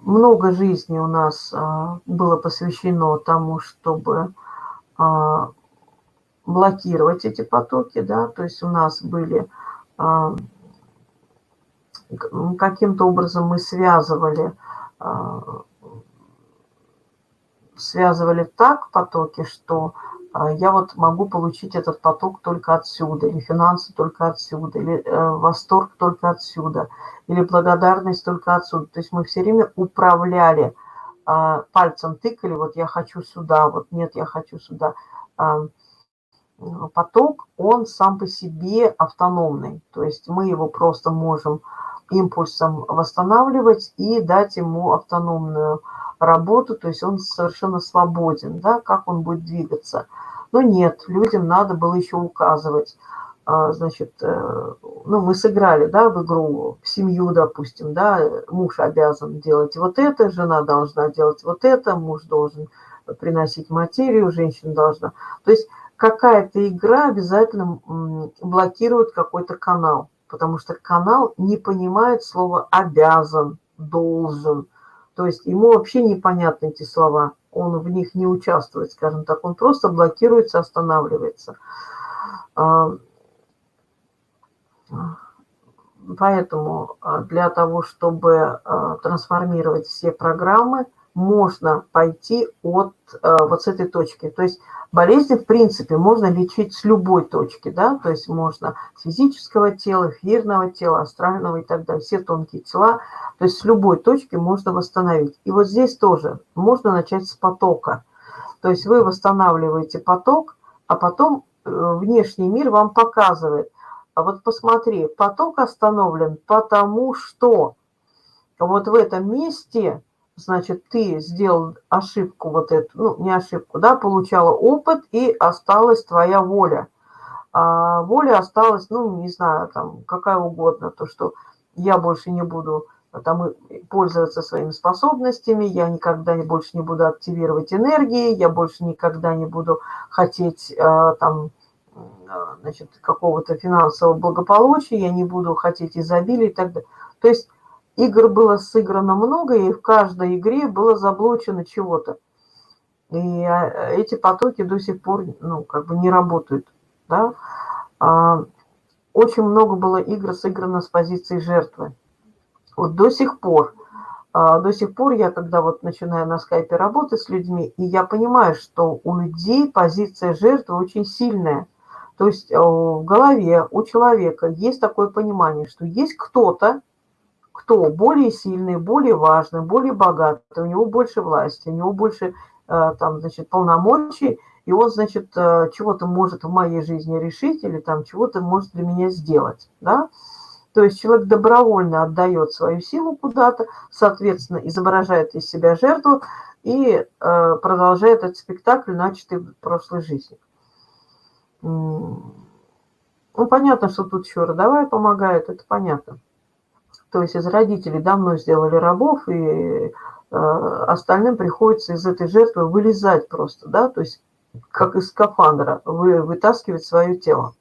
много жизни у нас, а, было посвящено тому, чтобы, а, блокировать эти потоки, да. То есть у нас были, каким-то образом мы связывали, а связывали так потоки, что, а, я вот могу получить этот поток только отсюда, или финансы только отсюда, или, э, восторг только отсюда, или благодарность только отсюда. То есть мы всё время управляли, а, пальцем тыкали: "Вот я хочу сюда, вот нет, я хочу сюда". М, поток, он сам по себе автономный. То есть мы его просто можем импульсом восстанавливать и дать ему автономную работу, то есть он совершенно свободен, да, как он будет двигаться. Но нет, людям надо было ещё указывать. А, значит, э, ну, мы сыграли, да, в игру, в семью, допустим, да, муж обязан делать вот это, жена должна делать вот это, муж должен приносить материю, женщина должна. То есть какая-то игра обязательно, блокирует какой-то канал, потому что канал не понимает слова "обязан", "должен". То есть ему вообще непонятны эти слова. Он в них не участвует, скажем так. Он просто блокируется, останавливается. А Поэтому, а, для того, чтобы, а, трансформировать все программы, можно пойти от, э, вот с этой точки. То есть болезни, в принципе, можно лечить с любой точки, да. То есть можно с физического тела, эфирного тела, астрального и так далее. Все тонкие тела. То есть с любой точки можно восстановить. И вот здесь тоже можно начать с потока. То есть вы восстанавливаете поток, а потом, э, внешний мир вам показывает: "А вот посмотри, поток остановлен, потому что вот в этом месте значит, ты сделал ошибку вот эту, ну, не ошибку, да, получала опыт, и осталась твоя воля. А воля осталась, ну, не знаю, там, какая угодно, то, что я больше не буду там пользоваться своими способностями, я никогда больше не буду активировать энергии, я больше никогда не буду хотеть, а, там, а, значит, какого-то финансового благополучия, я не буду хотеть изобилия и так далее. То есть Игр было сыграно много, и в каждой игре было заблочено чего-то. И, а, эти потоки до сих пор, ну, как бы не работают, да. А, очень много было игр сыграно с позиции жертвы. Вот до сих пор, а, до сих пор я, когда вот начинаю на скайпе работать с людьми, и я понимаю, что у людей позиция жертвы очень сильная. То есть, э, в голове у человека есть такое понимание, что есть кто-то, кто более сильный, более важный, более богатый, у него больше власти, у него больше, э, там, значит, полномочий, и он, значит, э, чего-то может в моей жизни решить или там чего-то может для меня сделать, да. То есть человек добровольно отдает свою силу куда-то, соответственно, изображает из себя жертву и э, продолжает этот спектакль, начатый в прошлой жизни. Ну, понятно, что тут еще родовая помогает, это понятно. То есть из родителей давно сделали рабов, и э, остальным приходится из этой жертвы вылезать просто, да, то есть как из скафандра, вы вытаскивать свое тело.